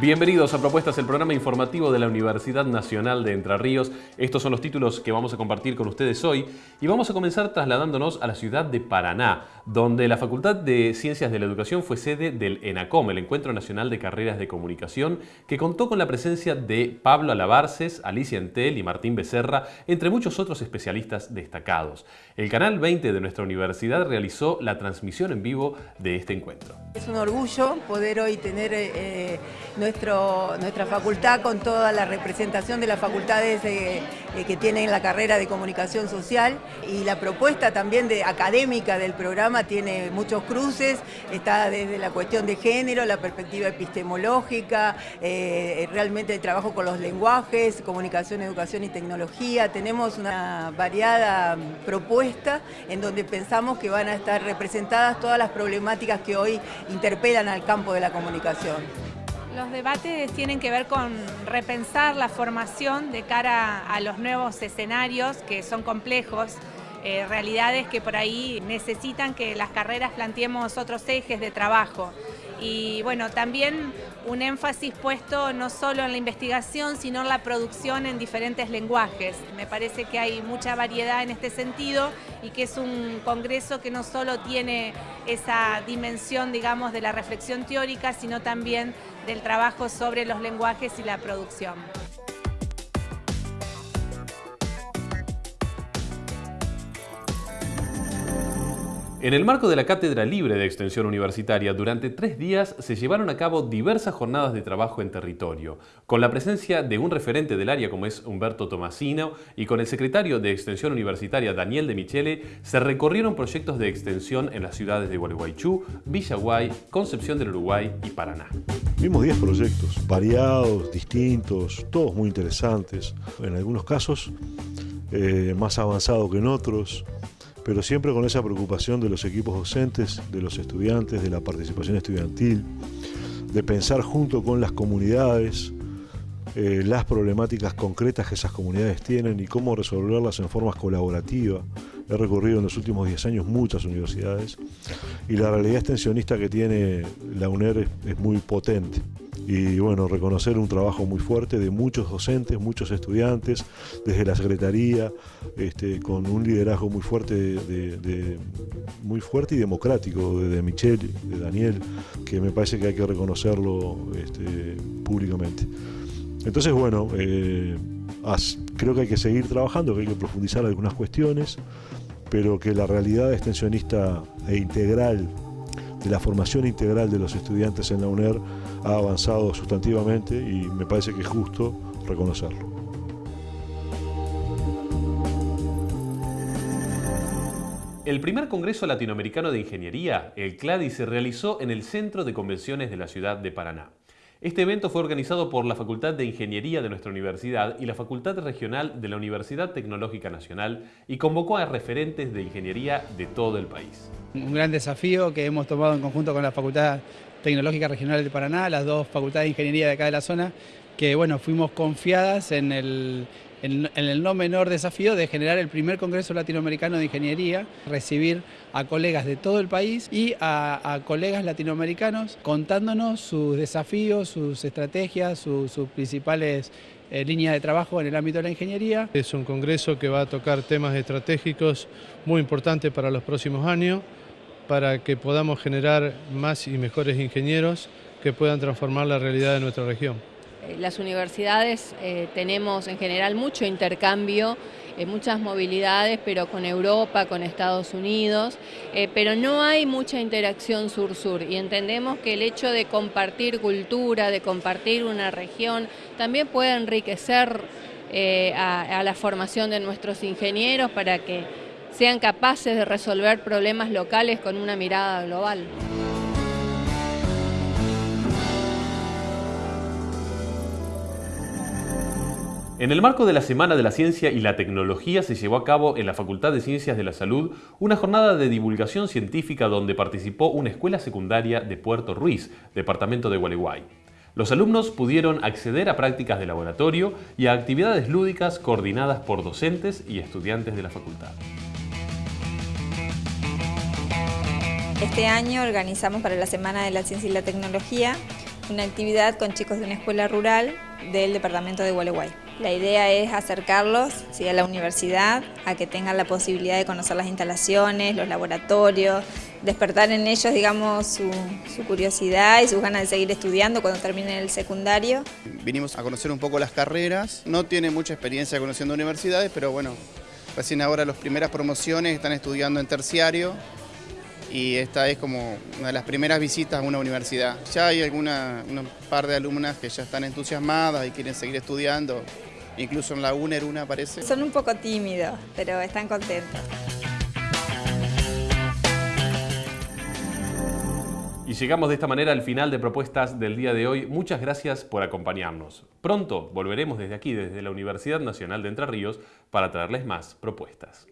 Bienvenidos a Propuestas, el programa informativo de la Universidad Nacional de Entre Ríos. Estos son los títulos que vamos a compartir con ustedes hoy y vamos a comenzar trasladándonos a la ciudad de Paraná, donde la Facultad de Ciencias de la Educación fue sede del ENACOM, el Encuentro Nacional de Carreras de Comunicación, que contó con la presencia de Pablo Alabarces, Alicia Entel y Martín Becerra, entre muchos otros especialistas destacados. El Canal 20 de nuestra universidad realizó la transmisión en vivo de este encuentro. Es un orgullo poder hoy tener eh, nuestra facultad con toda la representación de las facultades eh, que tienen la carrera de comunicación social y la propuesta también de, académica del programa tiene muchos cruces, está desde la cuestión de género, la perspectiva epistemológica, eh, realmente el trabajo con los lenguajes, comunicación, educación y tecnología. Tenemos una variada propuesta en donde pensamos que van a estar representadas todas las problemáticas que hoy interpelan al campo de la comunicación. Los debates tienen que ver con repensar la formación de cara a los nuevos escenarios que son complejos, eh, realidades que por ahí necesitan que las carreras planteemos otros ejes de trabajo y bueno, también un énfasis puesto no solo en la investigación, sino en la producción en diferentes lenguajes. Me parece que hay mucha variedad en este sentido y que es un congreso que no solo tiene esa dimensión, digamos, de la reflexión teórica, sino también del trabajo sobre los lenguajes y la producción. En el marco de la Cátedra Libre de Extensión Universitaria, durante tres días se llevaron a cabo diversas jornadas de trabajo en territorio, con la presencia de un referente del área como es Humberto Tomasino y con el secretario de Extensión Universitaria Daniel de Michele, se recorrieron proyectos de extensión en las ciudades de Gualeguaychú, Villaguay, Concepción del Uruguay y Paraná. Vimos 10 proyectos, variados, distintos, todos muy interesantes, en algunos casos eh, más avanzados que en otros, pero siempre con esa preocupación de los equipos docentes, de los estudiantes, de la participación estudiantil, de pensar junto con las comunidades eh, las problemáticas concretas que esas comunidades tienen y cómo resolverlas en forma colaborativa. He recorrido en los últimos 10 años muchas universidades y la realidad extensionista que tiene la UNER es muy potente y bueno, reconocer un trabajo muy fuerte de muchos docentes, muchos estudiantes, desde la Secretaría, este, con un liderazgo muy fuerte, de, muy fuerte y democrático de, Michelle, de Daniel, que me parece que hay que reconocerlo este, públicamente. Entonces, bueno, eh, creo que hay que seguir trabajando, que hay que profundizar algunas cuestiones, pero que la realidad extensionista e integral la formación integral de los estudiantes en la UNER ha avanzado sustantivamente y me parece que es justo reconocerlo. El primer Congreso Latinoamericano de Ingeniería, el CLADI, se realizó en el Centro de Convenciones de la ciudad de Paraná. Este evento fue organizado por la Facultad de Ingeniería de nuestra universidad y la Facultad Regional de la Universidad Tecnológica Nacional y convocó a referentes de ingeniería de todo el país. Un gran desafío que hemos tomado en conjunto con la Facultad Tecnológica Regional de Paraná, las dos facultades de ingeniería de acá de la zona, que bueno, fuimos confiadas en el, en, el no menor desafío de generar el primer Congreso Latinoamericano de Ingeniería, recibir a colegas de todo el país y a, colegas latinoamericanos contándonos sus desafíos, sus estrategias, sus principales eh, líneas de trabajo en el ámbito de la ingeniería. Es un congreso que va a tocar temas estratégicos muy importantes para los próximos años, para que podamos generar más y mejores ingenieros que puedan transformar la realidad de nuestra región. Eh, las universidades eh, tenemos en general mucho intercambio, eh, muchas movilidades, pero con Europa, con Estados Unidos, pero no hay mucha interacción sur-sur y entendemos que el hecho de compartir cultura, de compartir una región, también puede enriquecer a la formación de nuestros ingenieros para que sean capaces de resolver problemas locales con una mirada global. En el marco de la Semana de la Ciencia y la Tecnología se llevó a cabo en la Facultad de Ciencias de la Salud una jornada de divulgación científica donde participó una escuela secundaria de Puerto Ruiz, departamento de Gualeguay. Los alumnos pudieron acceder a prácticas de laboratorio y a actividades lúdicas coordinadas por docentes y estudiantes de la facultad. Este año organizamos para la Semana de la Ciencia y la Tecnología una actividad con chicos de una escuela rural del departamento de Gualeguay. La idea es acercarlos a la universidad, a que tengan la posibilidad de conocer las instalaciones, los laboratorios, despertar en ellos digamos, su, su curiosidad y sus ganas de seguir estudiando cuando terminen el secundario. Vinimos a conocer un poco las carreras, no tiene mucha experiencia conociendo universidades, pero bueno, recién ahora las primeras promociones están estudiando en terciario, y esta es como una de las primeras visitas a una universidad. Ya hay alguna un par de alumnas que ya están entusiasmadas y quieren seguir estudiando, incluso en la UNER una parece. Son un poco tímidos, pero están contentos. Y llegamos de esta manera al final de propuestas del día de hoy. Muchas gracias por acompañarnos. Pronto volveremos desde aquí, desde la Universidad Nacional de Entre Ríos, para traerles más propuestas.